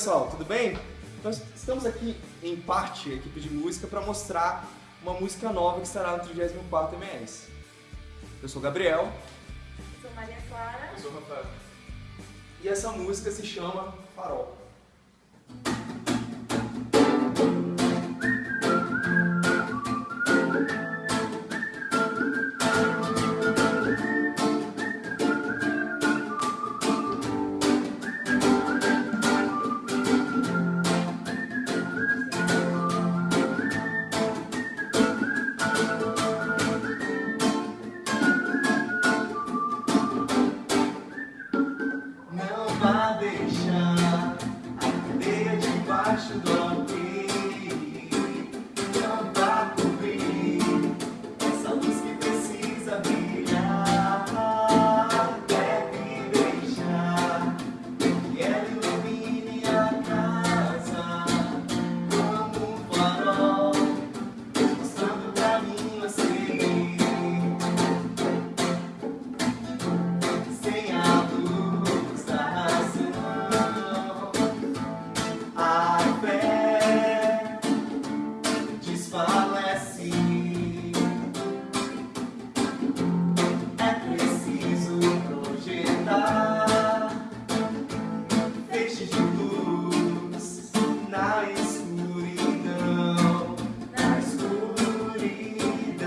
pessoal, tudo bem? Nós estamos aqui em parte, a equipe de música, para mostrar uma música nova que estará no 34 MS. Eu sou o Gabriel. Eu sou Maria Clara. Eu sou o Rafael. E essa música se chama Farol.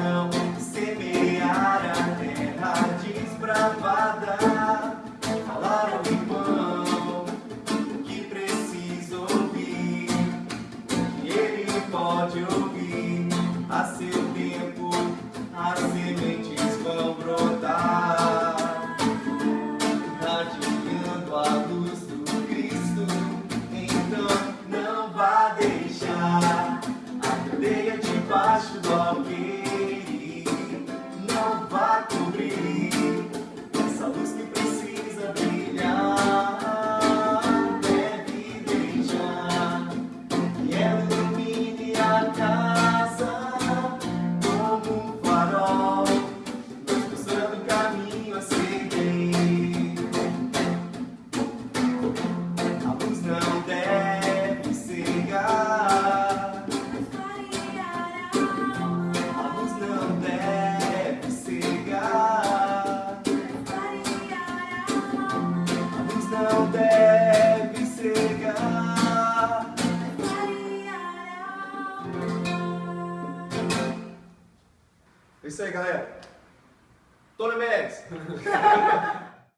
Escuridão, semear a terra desbravada, falar ao irmão o que precisa ouvir, e ele pode ouvir É isso aí, galera. Tony Mendes.